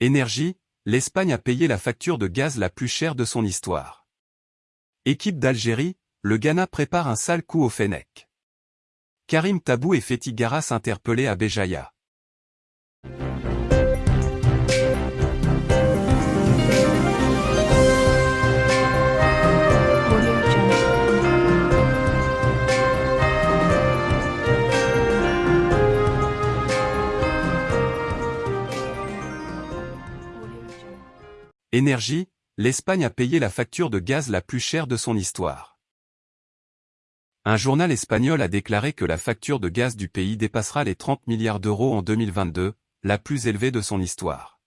Énergie, l'Espagne a payé la facture de gaz la plus chère de son histoire. Équipe d'Algérie, le Ghana prépare un sale coup au Fennec. Karim Tabou et Fethi Garas interpellés à Béjaïa. Énergie, l'Espagne a payé la facture de gaz la plus chère de son histoire. Un journal espagnol a déclaré que la facture de gaz du pays dépassera les 30 milliards d'euros en 2022, la plus élevée de son histoire.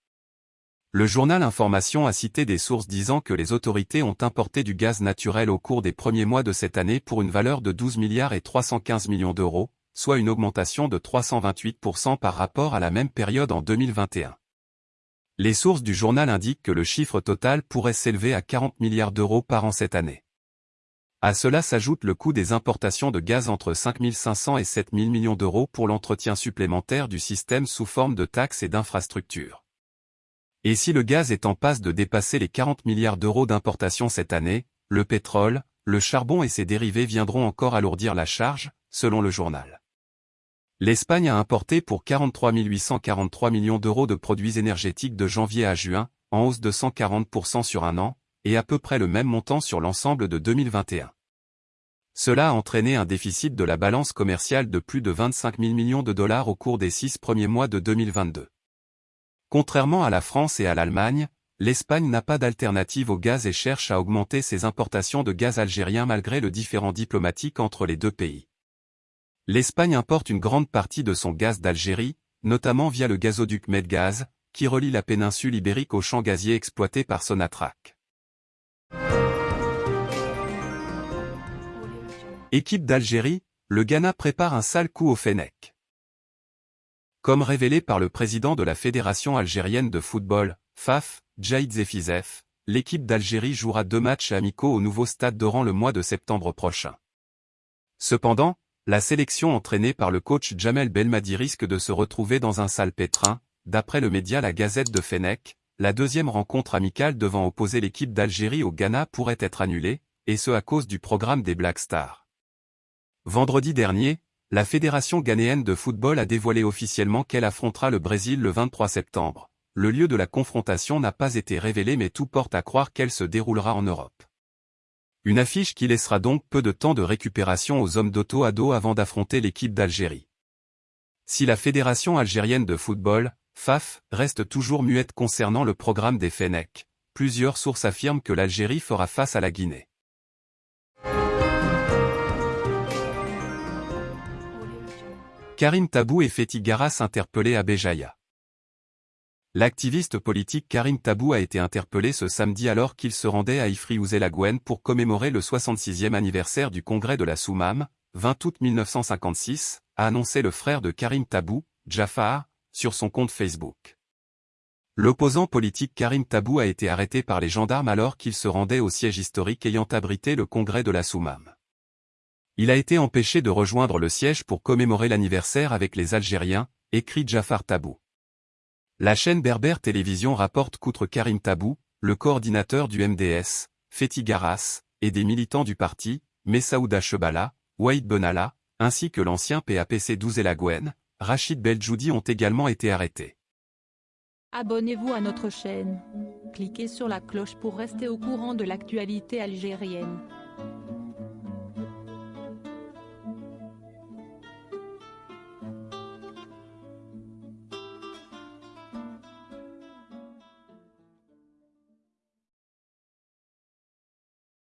Le journal Information a cité des sources disant que les autorités ont importé du gaz naturel au cours des premiers mois de cette année pour une valeur de 12 milliards et 315 millions d'euros, soit une augmentation de 328% par rapport à la même période en 2021. Les sources du journal indiquent que le chiffre total pourrait s'élever à 40 milliards d'euros par an cette année. À cela s'ajoute le coût des importations de gaz entre 5 500 et 7 000 millions d'euros pour l'entretien supplémentaire du système sous forme de taxes et d'infrastructures. Et si le gaz est en passe de dépasser les 40 milliards d'euros d'importation cette année, le pétrole, le charbon et ses dérivés viendront encore alourdir la charge, selon le journal. L'Espagne a importé pour 43 843 millions d'euros de produits énergétiques de janvier à juin, en hausse de 140% sur un an, et à peu près le même montant sur l'ensemble de 2021. Cela a entraîné un déficit de la balance commerciale de plus de 25 000 millions de dollars au cours des six premiers mois de 2022. Contrairement à la France et à l'Allemagne, l'Espagne n'a pas d'alternative au gaz et cherche à augmenter ses importations de gaz algérien malgré le différend diplomatique entre les deux pays. L'Espagne importe une grande partie de son gaz d'Algérie, notamment via le gazoduc Medgaz, qui relie la péninsule ibérique aux champs gaziers exploités par Sonatrach. Équipe d'Algérie, le Ghana prépare un sale coup au Fennec. Comme révélé par le président de la Fédération algérienne de football, FAF, Jaïd Zefizef, l'équipe d'Algérie jouera deux matchs amicaux au nouveau stade d'Oran le mois de septembre prochain. Cependant, la sélection entraînée par le coach Jamel Belmadi risque de se retrouver dans un sale pétrin, d'après le média La Gazette de Fennec, la deuxième rencontre amicale devant opposer l'équipe d'Algérie au Ghana pourrait être annulée, et ce à cause du programme des Black Stars. Vendredi dernier, la Fédération ghanéenne de football a dévoilé officiellement qu'elle affrontera le Brésil le 23 septembre. Le lieu de la confrontation n'a pas été révélé mais tout porte à croire qu'elle se déroulera en Europe. Une affiche qui laissera donc peu de temps de récupération aux hommes d'auto à dos avant d'affronter l'équipe d'Algérie. Si la Fédération algérienne de football, FAF, reste toujours muette concernant le programme des Fennec, plusieurs sources affirment que l'Algérie fera face à la Guinée. Karim Tabou et Fethi Garas interpellés à Béjaïa. L'activiste politique Karim Tabou a été interpellé ce samedi alors qu'il se rendait à ifri la Gwen pour commémorer le 66e anniversaire du congrès de la Soumam, 20 août 1956, a annoncé le frère de Karim Tabou, Jafar, sur son compte Facebook. L'opposant politique Karim Tabou a été arrêté par les gendarmes alors qu'il se rendait au siège historique ayant abrité le congrès de la Soumam. Il a été empêché de rejoindre le siège pour commémorer l'anniversaire avec les Algériens, écrit Jafar Tabou. La chaîne Berber Télévision rapporte qu'outre Karim Tabou, le coordinateur du MDS, Fethi Garas, et des militants du parti, Messaouda Chebala, Waïd Benalla, ainsi que l'ancien PAPC 12 Gwen, Rachid Beljoudi ont également été arrêtés. Abonnez-vous à notre chaîne. Cliquez sur la cloche pour rester au courant de l'actualité algérienne.